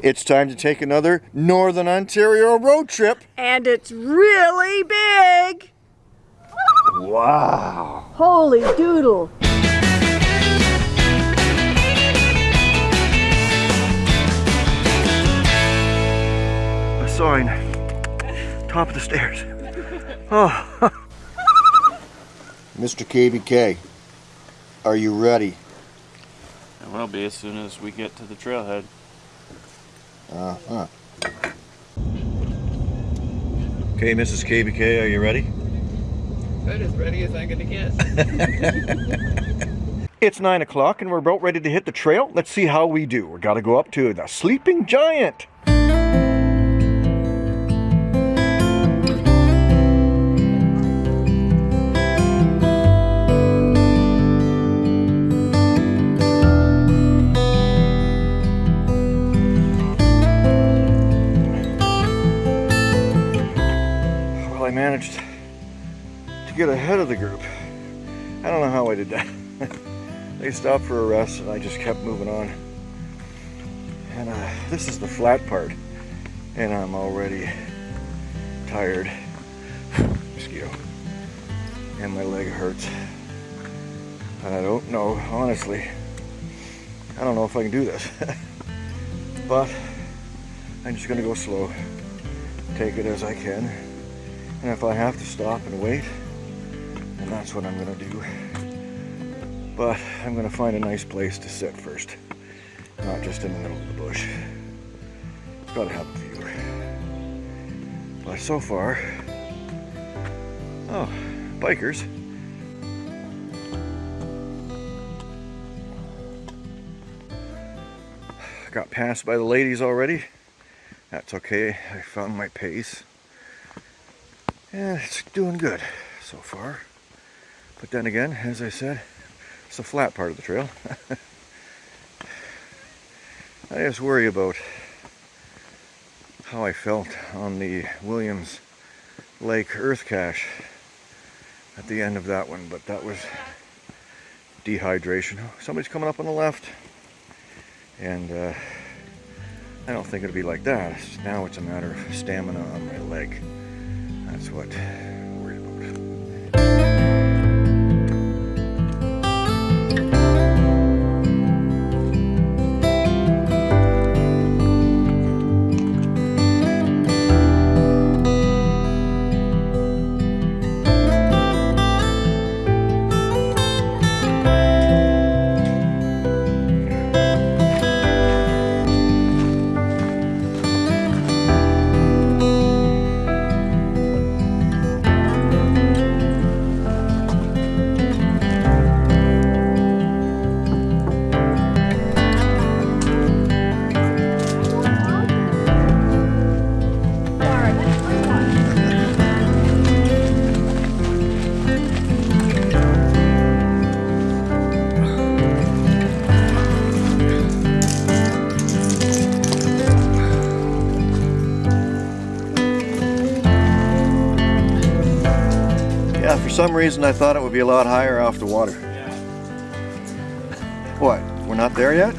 It's time to take another Northern Ontario road trip. And it's really big. Wow. Holy doodle. A sign. Top of the stairs. Oh. Mr. KBK, are you ready? I will be as soon as we get to the trailhead. Uh-huh. Okay, Mrs. KBK, are you ready? About as ready as I'm gonna get. It's 9 o'clock and we're about ready to hit the trail. Let's see how we do. We gotta go up to the Sleeping Giant. Get ahead of the group. I don't know how I did that. they stopped for a rest and I just kept moving on. And uh, this is the flat part. And I'm already tired. Mosquito. And my leg hurts. And I don't know, honestly. I don't know if I can do this. but I'm just gonna go slow. Take it as I can. And if I have to stop and wait, that's what I'm gonna do. But I'm gonna find a nice place to sit first. Not just in the middle of the bush. Gotta have a view. But so far, oh, bikers. Got passed by the ladies already. That's okay, I found my pace. Yeah, it's doing good so far. But then again, as I said, it's a flat part of the trail. I just worry about how I felt on the Williams Lake Earth Cache at the end of that one, but that was dehydration. Somebody's coming up on the left, and uh, I don't think it'll be like that. Now it's a matter of stamina on my leg. That's what some reason I thought it would be a lot higher off the water. What? We're not there yet?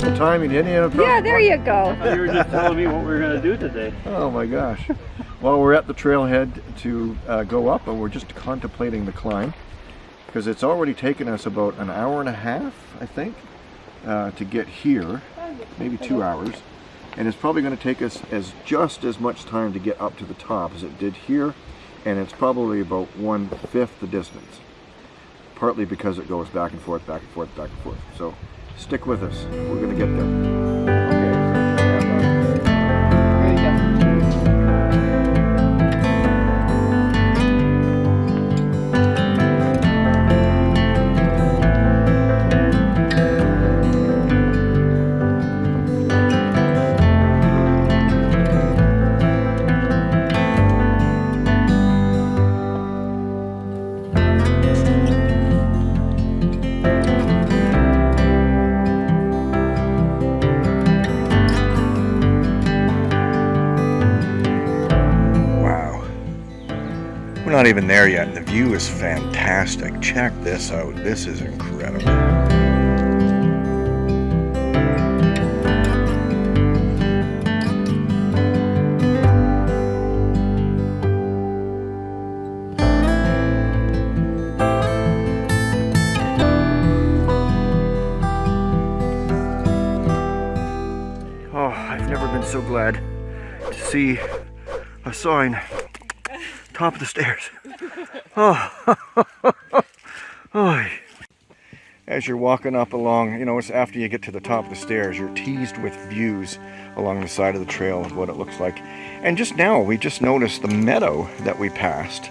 The timing, didn't you? Yeah, there you go. You were just telling me what we were going to do today. Oh my gosh. Well, we're at the trailhead to uh, go up and we're just contemplating the climb because it's already taken us about an hour and a half, I think, uh, to get here, maybe two hours. And it's probably going to take us as just as much time to get up to the top as it did here. And it's probably about one fifth the distance. Partly because it goes back and forth, back and forth, back and forth. So stick with us. We're going to get there. We're not even there yet, and the view is fantastic. Check this out. This is incredible. Oh, i've never been so glad to see a sign top of the stairs. Oh, oh. As you're walking up along, you know, it's after you get to the top of the stairs, you're teased with views along the side of the trail of what it looks like. And just now, we just noticed the meadow that we passed.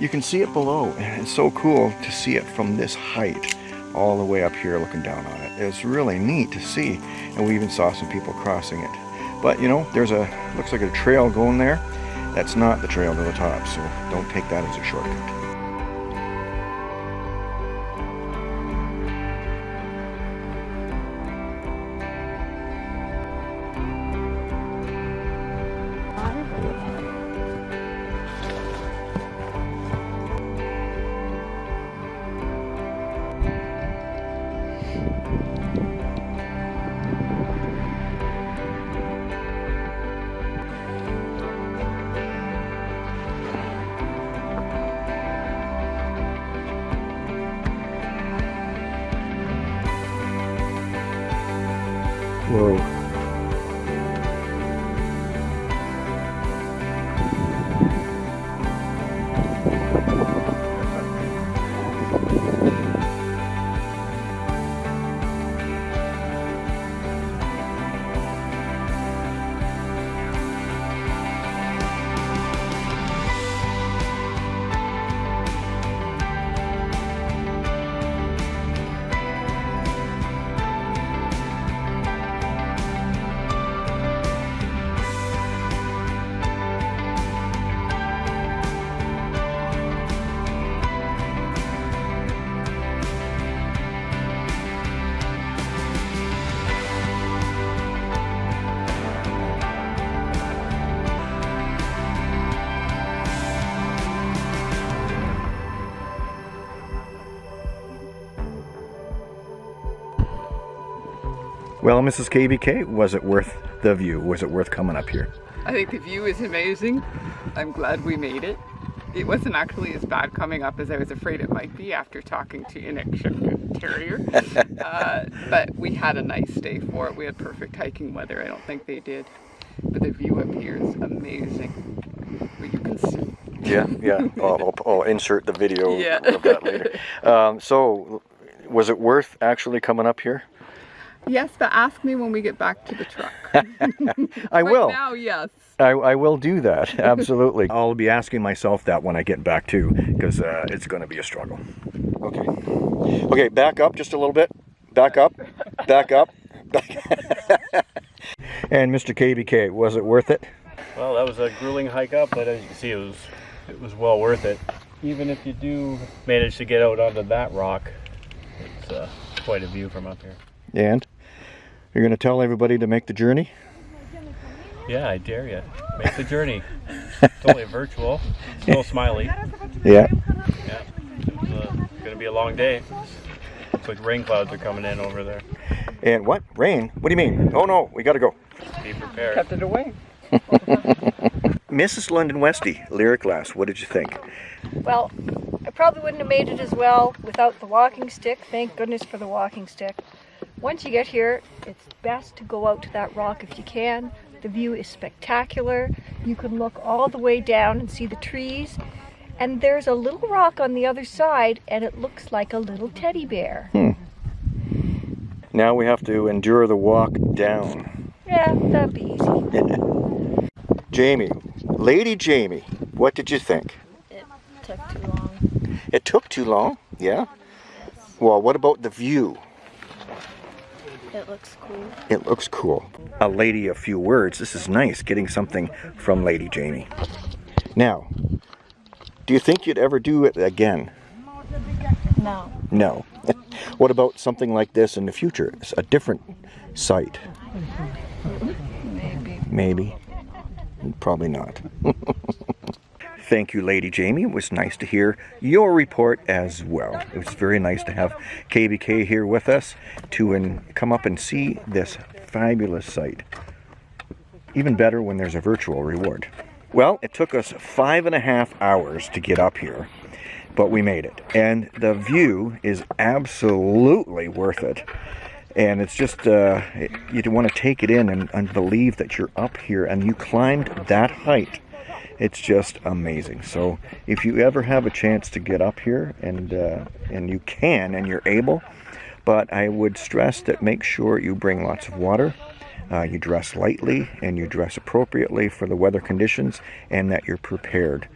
You can see it below, and it's so cool to see it from this height all the way up here looking down on it. It's really neat to see, and we even saw some people crossing it. But you know, there's a, looks like a trail going there. That's not the trail to the top, so don't take that as a shortcut. Well, Mrs. KBK, was it worth the view? Was it worth coming up here? I think the view is amazing. I'm glad we made it. It wasn't actually as bad coming up as I was afraid it might be after talking to Inuk Terrier. uh, but we had a nice day for it. We had perfect hiking weather. I don't think they did. But the view up here is amazing. Well, you can see. Yeah, yeah. I'll, I'll, I'll insert the video Yeah. of that later. Um, so, was it worth actually coming up here? Yes, but ask me when we get back to the truck. I right will. now, yes. I, I will do that. Absolutely. I'll be asking myself that when I get back too, because uh, it's going to be a struggle. Okay. Okay, back up just a little bit. Back up. Back up. Back. and Mr. KBK, was it worth it? Well, that was a grueling hike up, but as you can see, it was it was well worth it. Even if you do manage to get out onto that rock, it's uh, quite a view from up here. And you're going to tell everybody to make the journey? Yeah, I dare you. Make the journey. It's only virtual. Still smiley. Yeah. Yeah. It's uh, gonna be a long day. Looks like rain clouds are coming in over there. And what? Rain? What do you mean? Oh no, we got to go. Be prepared. Kept it away. Mrs. London Westy, Lyric Lass, what did you think? Well, I probably wouldn't have made it as well without the walking stick. Thank goodness for the walking stick. Once you get here, it's best to go out to that rock if you can. The view is spectacular. You can look all the way down and see the trees. And there's a little rock on the other side, and it looks like a little teddy bear. Hmm. Now we have to endure the walk down. Yeah, that'd be easy. Jamie, Lady Jamie, what did you think? It took too long. It took too long, yeah? Well, what about the view? It looks cool. It looks cool. A lady, a few words. This is nice, getting something from Lady Jamie. Now, do you think you'd ever do it again? No. No. what about something like this in the future? It's a different site. Maybe. Maybe. Probably not. Thank you, Lady Jamie. It was nice to hear your report as well. It was very nice to have KBK here with us to and come up and see this fabulous site. Even better when there's a virtual reward. Well, it took us five and a half hours to get up here, but we made it. And the view is absolutely worth it. and it's just uh, you want to take it in and, and believe that you're up here and you climbed that height it's just amazing so if you ever have a chance to get up here and uh, and you can and you're able but I would stress that make sure you bring lots of water uh, you dress lightly and you dress appropriately for the weather conditions and that you're prepared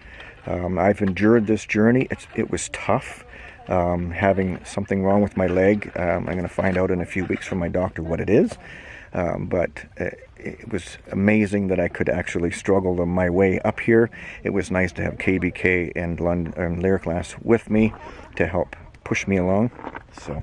um, I've endured this journey it's, it was tough um, having something wrong with my leg. Um, I'm going to find out in a few weeks from my doctor what it is. Um, but uh, it was amazing that I could actually struggle my way up here. It was nice to have KBK and London um, Lyric Lass with me to help push me along. So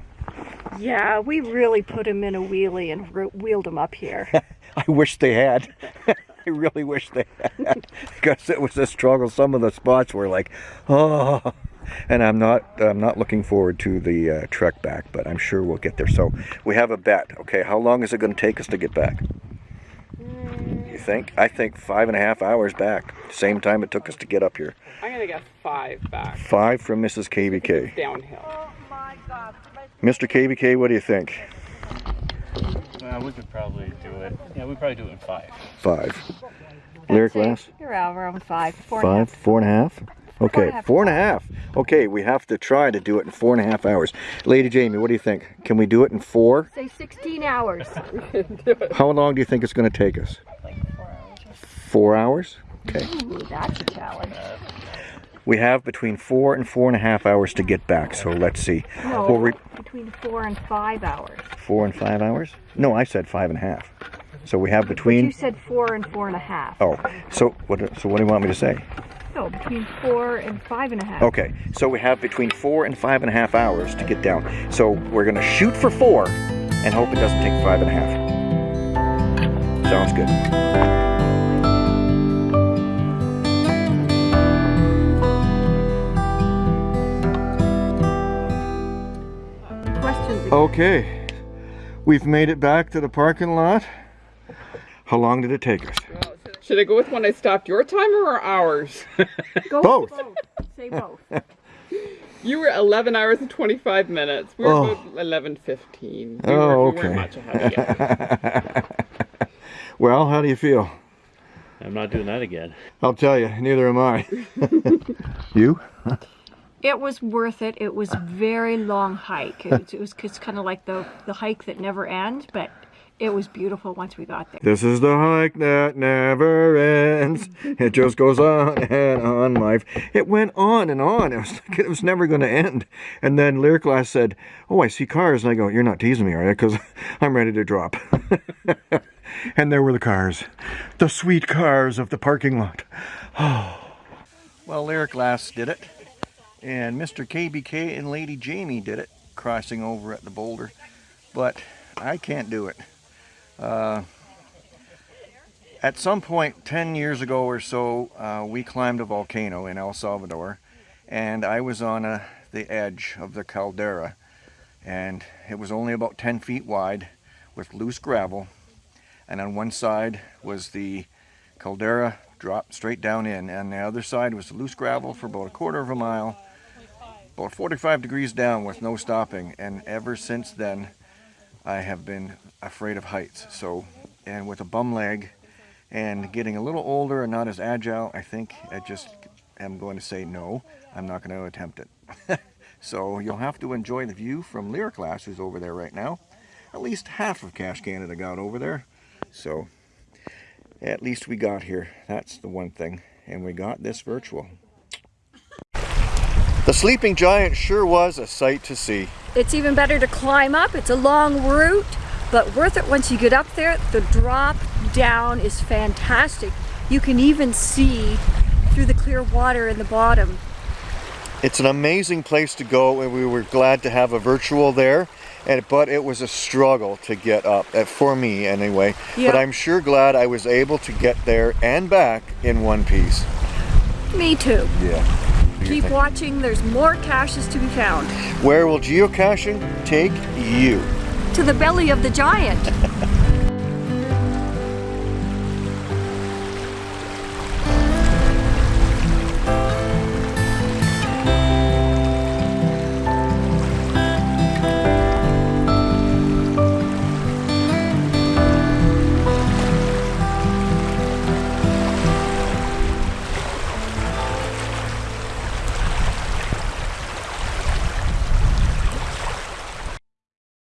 Yeah, we really put him in a wheelie and wheeled him up here. I wish they had. I really wish they had because it was a struggle. Some of the spots were like, oh, and I'm not I'm not looking forward to the uh, trek back, but I'm sure we'll get there. So we have a bet. Okay, how long is it going to take us to get back? You think? I think five and a half hours back. Same time it took us to get up here. I'm gonna guess five back. Five from Mrs. KBK. Downhill. Oh my God. Mr. KBK, what do you think? Well, we could probably do it. Yeah, we probably do it in five. Five. Lyric I'd? You're out around five. Four and a half. Five, four and a half. Okay, four and a half. Okay, we have to try to do it in four and a half hours. Lady Jamie, what do you think? Can we do it in four? Say 16 hours. How long do you think it's going to take us? Like Four hours? Four hours? Okay. Ooh, that's a challenge. We have between four and four and a half hours to get back, so let's see. No, Well, we- between four and five hours. Four and five hours? No, I said five and a half. So we have between You said four and four and a half. Oh, so what? So what do you want me to say? No, between four and five and a half. Okay, so we have between four and five and a half hours to get down. So we're gonna shoot for four and hope it doesn't take five and a half. Sounds good. Okay, we've made it back to the parking lot. How long did it take us? Should I go with when I stopped your timer or ours? Go both. Say both. You were 11 hours and 25 minutes. We were Oh. about 11:15. We Oh, were, we okay. weren't much ahead yet. well, how do you feel? I'm not doing that again. I'll tell you, neither am I. you? It was worth it. It was very long hike. It, it was kind of like the the hike that never ends, but it was beautiful once we got there. This is the hike that never ends. It just goes on and on, life. It went on and on. It was like it was never going to end. And then Lyric Lass said, "Oh, I see cars." And I go, "You're not teasing me, are you? Because I'm ready to drop." and there were the cars, the sweet cars of the parking lot. well, Lyric Lass did it, and Mr. KBK and Lady Jamie did it, crossing over at the boulder. But I can't do it. Uh, at some point 10 years ago or so uh, we climbed a volcano in El Salvador and I was on a, the edge of the caldera and it was only about 10 feet wide with loose gravel and on one side was the caldera dropped straight down in and the other side was loose gravel for about a quarter of a mile about 45 degrees down with no stopping and ever since then I have been afraid of heights. So, and with a bum leg and getting a little older and not as agile, I think I just am going to say no, I'm not going to attempt it. so you'll have to enjoy the view from Lyric Lass, who's over there right now. At least half of Cache Canada got over there. So at least we got here. That's the one thing. And we got this virtual. The Sleeping Giant sure was a sight to see. It's even better to climb up. It's a long route, but worth it once you get up there. The drop down is fantastic. You can even see through the clear water in the bottom. It's an amazing place to go and we were glad to have a virtual there. And, but it was a struggle to get up, uh, for me anyway. Yeah. But I'm sure glad I was able to get there and back in one piece. Me too. Yeah. Keep watching. There's more caches to be found. Where will geocaching take you? To the belly of the giant.